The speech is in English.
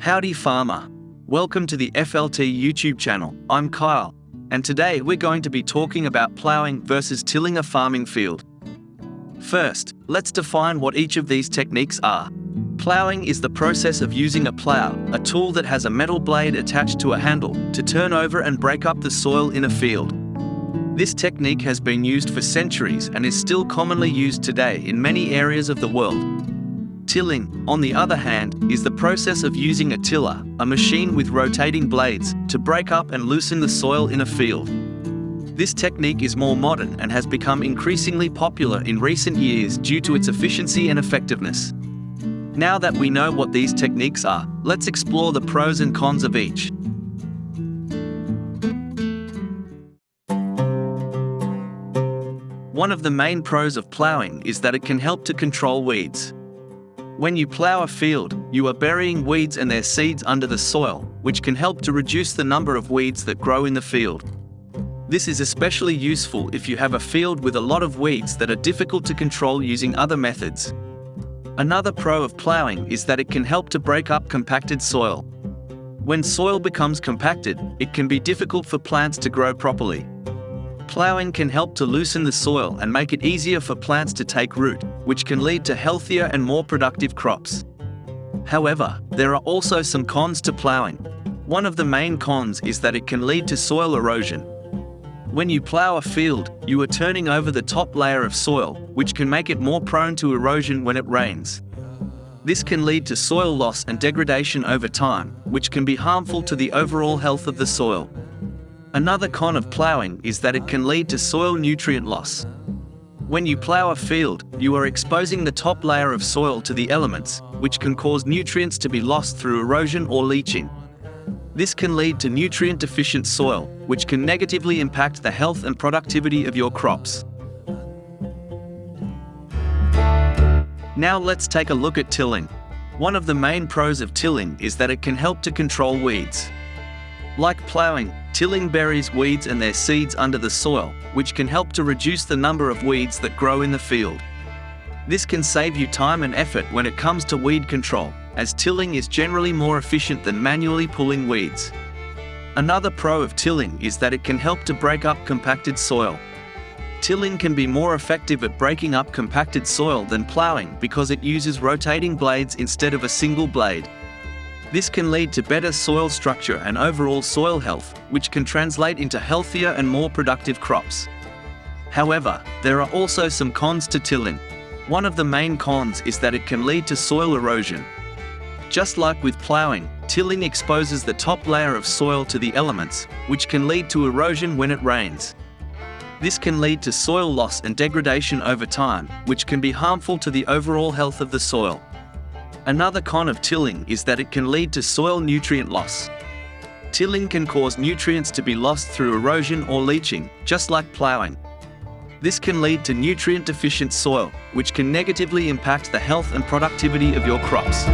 Howdy farmer. Welcome to the FLT YouTube channel. I'm Kyle, and today we're going to be talking about plowing versus tilling a farming field. First, let's define what each of these techniques are. Plowing is the process of using a plow, a tool that has a metal blade attached to a handle, to turn over and break up the soil in a field. This technique has been used for centuries and is still commonly used today in many areas of the world. Tilling, on the other hand, is the process of using a tiller, a machine with rotating blades, to break up and loosen the soil in a field. This technique is more modern and has become increasingly popular in recent years due to its efficiency and effectiveness. Now that we know what these techniques are, let's explore the pros and cons of each. One of the main pros of plowing is that it can help to control weeds. When you plow a field, you are burying weeds and their seeds under the soil, which can help to reduce the number of weeds that grow in the field. This is especially useful if you have a field with a lot of weeds that are difficult to control using other methods. Another pro of plowing is that it can help to break up compacted soil. When soil becomes compacted, it can be difficult for plants to grow properly. Plowing can help to loosen the soil and make it easier for plants to take root, which can lead to healthier and more productive crops. However, there are also some cons to plowing. One of the main cons is that it can lead to soil erosion. When you plow a field, you are turning over the top layer of soil, which can make it more prone to erosion when it rains. This can lead to soil loss and degradation over time, which can be harmful to the overall health of the soil. Another con of ploughing is that it can lead to soil nutrient loss. When you plough a field, you are exposing the top layer of soil to the elements, which can cause nutrients to be lost through erosion or leaching. This can lead to nutrient-deficient soil, which can negatively impact the health and productivity of your crops. Now let's take a look at tilling. One of the main pros of tilling is that it can help to control weeds. Like ploughing, Tilling buries weeds and their seeds under the soil, which can help to reduce the number of weeds that grow in the field. This can save you time and effort when it comes to weed control, as tilling is generally more efficient than manually pulling weeds. Another pro of tilling is that it can help to break up compacted soil. Tilling can be more effective at breaking up compacted soil than ploughing because it uses rotating blades instead of a single blade. This can lead to better soil structure and overall soil health, which can translate into healthier and more productive crops. However, there are also some cons to tilling. One of the main cons is that it can lead to soil erosion. Just like with ploughing, tilling exposes the top layer of soil to the elements, which can lead to erosion when it rains. This can lead to soil loss and degradation over time, which can be harmful to the overall health of the soil. Another con of tilling is that it can lead to soil nutrient loss. Tilling can cause nutrients to be lost through erosion or leaching, just like ploughing. This can lead to nutrient-deficient soil, which can negatively impact the health and productivity of your crops.